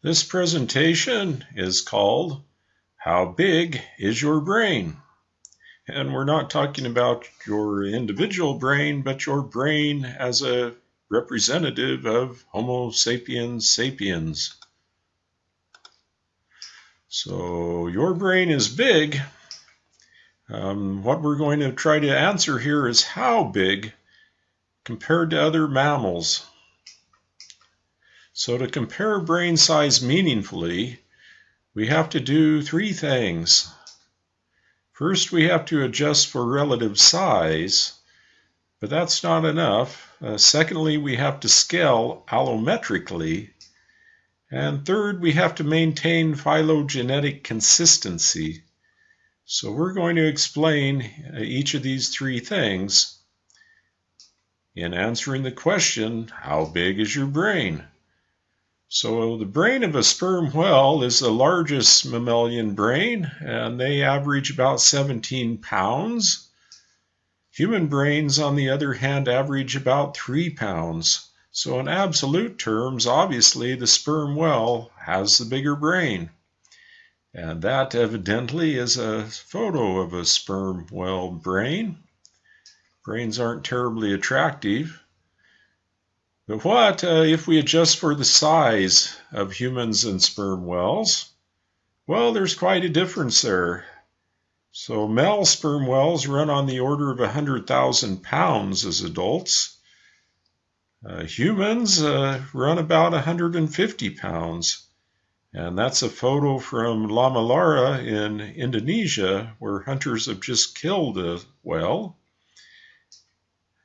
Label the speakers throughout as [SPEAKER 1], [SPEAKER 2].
[SPEAKER 1] This presentation is called How Big is Your Brain? And we're not talking about your individual brain, but your brain as a representative of Homo sapiens sapiens. So your brain is big. Um, what we're going to try to answer here is how big compared to other mammals. So to compare brain size meaningfully, we have to do three things. First, we have to adjust for relative size, but that's not enough. Uh, secondly, we have to scale allometrically. And third, we have to maintain phylogenetic consistency. So we're going to explain uh, each of these three things in answering the question, how big is your brain? So the brain of a sperm whale is the largest mammalian brain, and they average about 17 pounds. Human brains, on the other hand, average about 3 pounds. So in absolute terms, obviously the sperm whale has the bigger brain. And that evidently is a photo of a sperm whale brain. Brains aren't terribly attractive. But what uh, if we adjust for the size of humans and sperm whales? Well, there's quite a difference there. So male sperm whales run on the order of 100,000 pounds as adults. Uh, humans uh, run about 150 pounds. And that's a photo from Lamalera in Indonesia, where hunters have just killed a whale.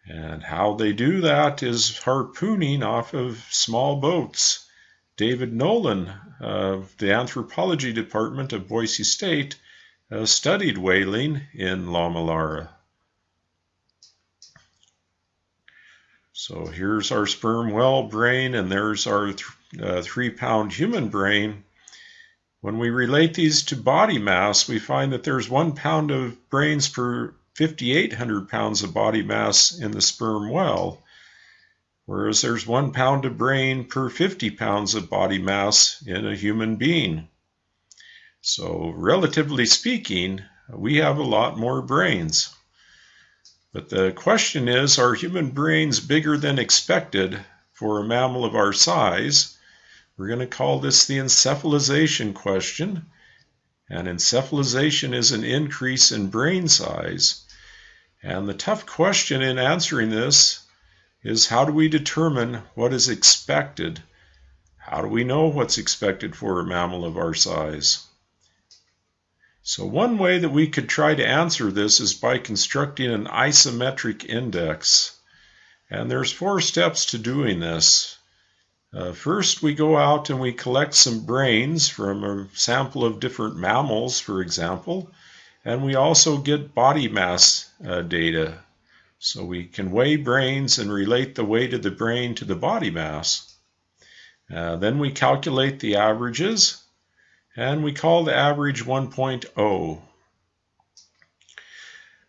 [SPEAKER 1] And how they do that is harpooning off of small boats. David Nolan of the anthropology department of Boise State uh, studied whaling in Lamalera. So here's our sperm whale brain, and there's our th uh, three pound human brain. When we relate these to body mass, we find that there's one pound of brains per 5,800 pounds of body mass in the sperm whale, whereas there's one pound of brain per 50 pounds of body mass in a human being. So, relatively speaking, we have a lot more brains. But the question is are human brains bigger than expected for a mammal of our size? We're going to call this the encephalization question. And encephalization is an increase in brain size. And the tough question in answering this is how do we determine what is expected? How do we know what's expected for a mammal of our size? So one way that we could try to answer this is by constructing an isometric index. And there's four steps to doing this. Uh, first, we go out and we collect some brains from a sample of different mammals, for example, and we also get body mass uh, data. So we can weigh brains and relate the weight of the brain to the body mass. Uh, then we calculate the averages, and we call the average 1.0.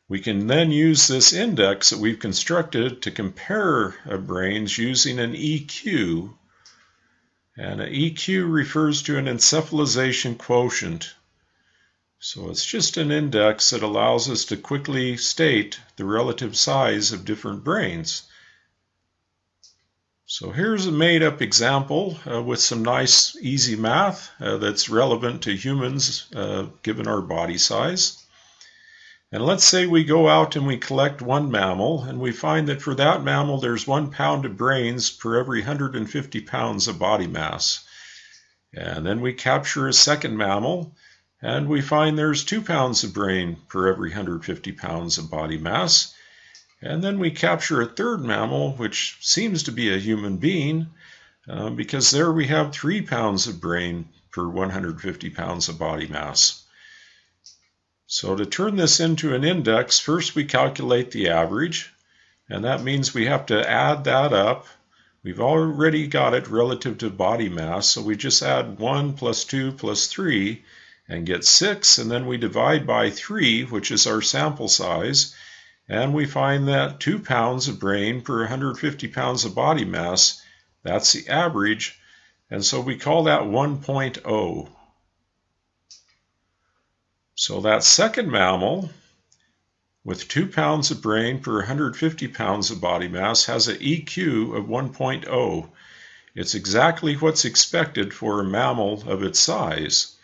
[SPEAKER 1] We can then use this index that we've constructed to compare brains using an EQ. And an EQ refers to an encephalization quotient. So it's just an index that allows us to quickly state the relative size of different brains. So here's a made-up example uh, with some nice easy math uh, that's relevant to humans uh, given our body size. And let's say we go out and we collect one mammal and we find that for that mammal there's one pound of brains per every 150 pounds of body mass. And then we capture a second mammal and we find there's two pounds of brain per every 150 pounds of body mass. And then we capture a third mammal, which seems to be a human being, uh, because there we have three pounds of brain per 150 pounds of body mass. So to turn this into an index, first we calculate the average, and that means we have to add that up. We've already got it relative to body mass, so we just add 1 plus 2 plus 3, and get 6, and then we divide by 3, which is our sample size, and we find that 2 pounds of brain per 150 pounds of body mass, that's the average, And so we call that 1.0. So that second mammal with 2 pounds of brain per 150 pounds of body mass has an EQ of 1.0. It's exactly what's expected for a mammal of its size.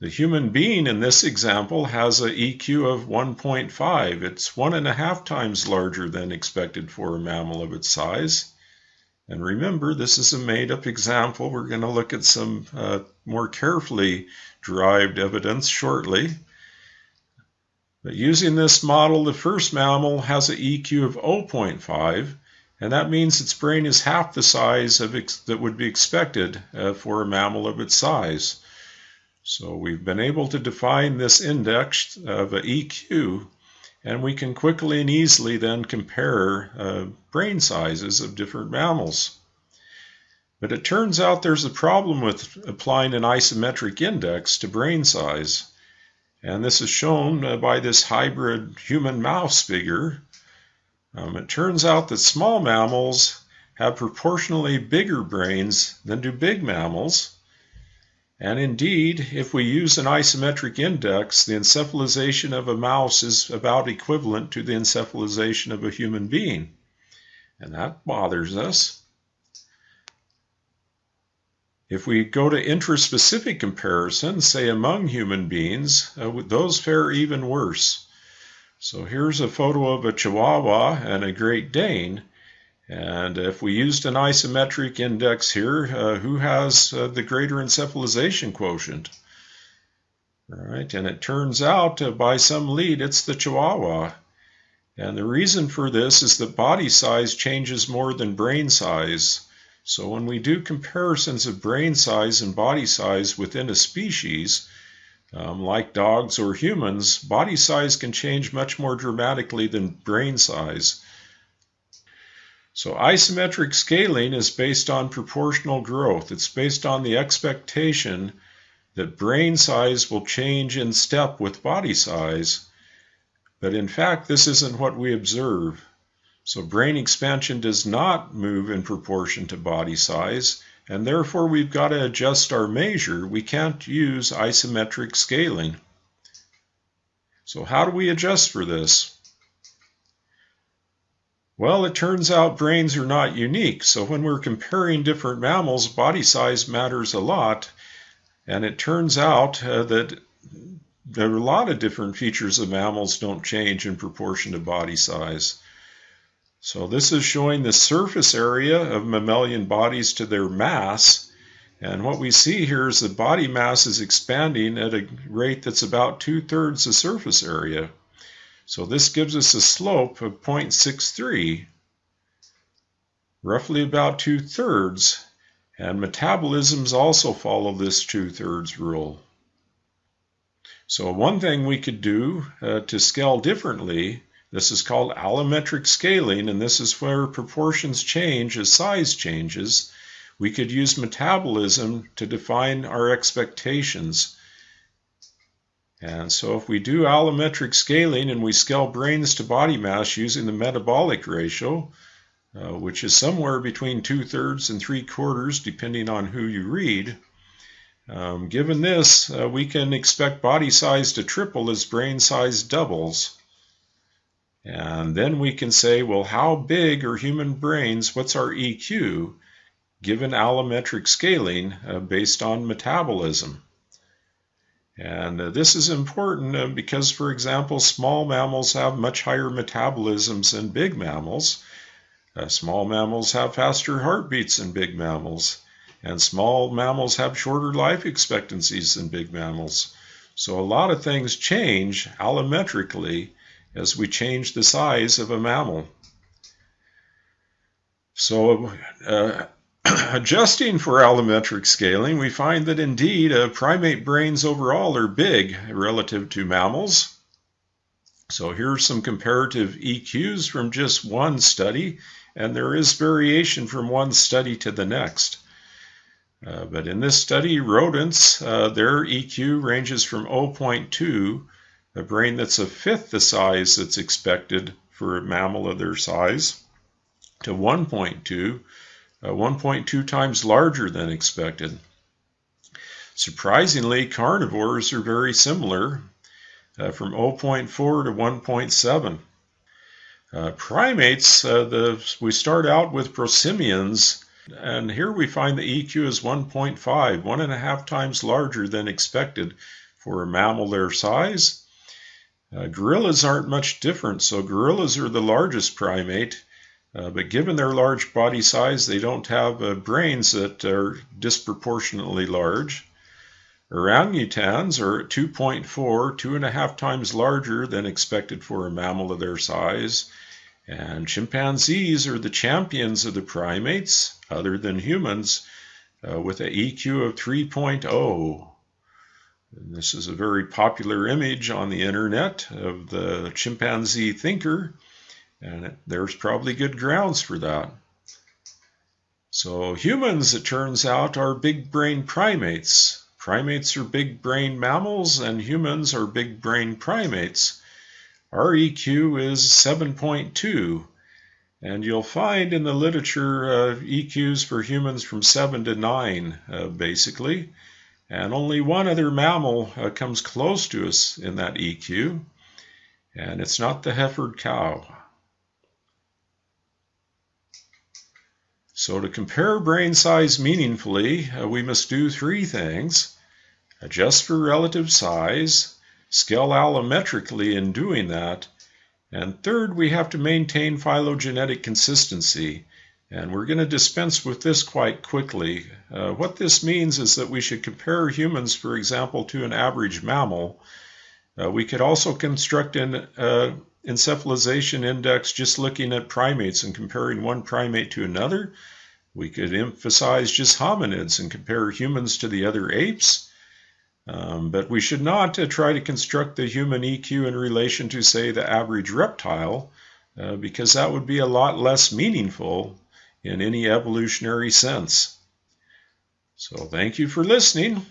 [SPEAKER 1] The human being in this example has an EQ of 1.5. It's one and a half times larger than expected for a mammal of its size. And remember, this is a made-up example. We're going to look at some uh, more carefully derived evidence shortly. But using this model, the first mammal has an EQ of 0.5, and that means its brain is half the size of that would be expected uh, for a mammal of its size. So we've been able to define this index of an EQ, and we can quickly and easily then compare uh, brain sizes of different mammals. But it turns out there's a problem with applying an isometric index to brain size. And this is shown uh, by this hybrid human mouse figure. Um, it turns out that small mammals have proportionally bigger brains than do big mammals. And indeed, if we use an isometric index, the encephalization of a mouse is about equivalent to the encephalization of a human being. And that bothers us. If we go to intraspecific comparisons, say among human beings, uh, those fare even worse. So here's a photo of a Chihuahua and a Great Dane. And if we used an isometric index here, uh, who has uh, the greater encephalization quotient? All right, and it turns out uh, by some lead it's the Chihuahua. And the reason for this is that body size changes more than brain size. So when we do comparisons of brain size and body size within a species, um, like dogs or humans, body size can change much more dramatically than brain size. So isometric scaling is based on proportional growth. It's based on the expectation that brain size will change in step with body size. But in fact, this isn't what we observe. So brain expansion does not move in proportion to body size, and therefore we've got to adjust our measure. We can't use isometric scaling. So how do we adjust for this? Well, it turns out brains are not unique. So when we're comparing different mammals, body size matters a lot. And it turns out uh, that there are a lot of different features of mammals don't change in proportion to body size. So this is showing the surface area of mammalian bodies to their mass. And what we see here is the body mass is expanding at a rate that's about two-thirds the surface area. So this gives us a slope of 0.63, roughly about two-thirds. And metabolisms also follow this two-thirds rule. So one thing we could do uh, to scale differently this is called allometric scaling, and this is where proportions change as size changes. We could use metabolism to define our expectations. And so if we do allometric scaling and we scale brains to body mass using the metabolic ratio, uh, which is somewhere between two-thirds and three-quarters, depending on who you read, um, given this, uh, we can expect body size to triple as brain size doubles. And then we can say, well, how big are human brains? What's our EQ given allometric scaling uh, based on metabolism? And uh, this is important uh, because, for example, small mammals have much higher metabolisms than big mammals. Uh, small mammals have faster heartbeats than big mammals. And small mammals have shorter life expectancies than big mammals. So a lot of things change allometrically as we change the size of a mammal. So, uh, adjusting for allometric scaling, we find that indeed uh, primate brains overall are big relative to mammals. So here's some comparative EQs from just one study, and there is variation from one study to the next. Uh, but in this study, rodents, uh, their EQ ranges from 0.2 a brain that's a fifth the size that's expected for a mammal of their size, to 1.2, uh, 1.2 times larger than expected. Surprisingly, carnivores are very similar, uh, from 0.4 to 1.7. Uh, primates, uh, the, we start out with prosimians, and here we find the EQ is 1.5, one and a half times larger than expected for a mammal their size. Uh, gorillas aren't much different, so gorillas are the largest primate, uh, but given their large body size, they don't have uh, brains that are disproportionately large. Orangutans are 2.4, two and a half times larger than expected for a mammal of their size. And chimpanzees are the champions of the primates, other than humans, uh, with an EQ of 3.0. And this is a very popular image on the internet of the chimpanzee thinker, and it, there's probably good grounds for that. So humans, it turns out, are big brain primates. Primates are big brain mammals, and humans are big brain primates. Our EQ is 7.2, and you'll find in the literature uh, EQs for humans from 7 to 9, uh, basically. And only one other mammal uh, comes close to us in that EQ, and it's not the heifered cow. So to compare brain size meaningfully, uh, we must do three things. Adjust for relative size, scale allometrically in doing that, and third, we have to maintain phylogenetic consistency. And we're going to dispense with this quite quickly. Uh, what this means is that we should compare humans, for example, to an average mammal. Uh, we could also construct an uh, encephalization index just looking at primates and comparing one primate to another. We could emphasize just hominids and compare humans to the other apes. Um, but we should not uh, try to construct the human EQ in relation to, say, the average reptile, uh, because that would be a lot less meaningful in any evolutionary sense. So thank you for listening.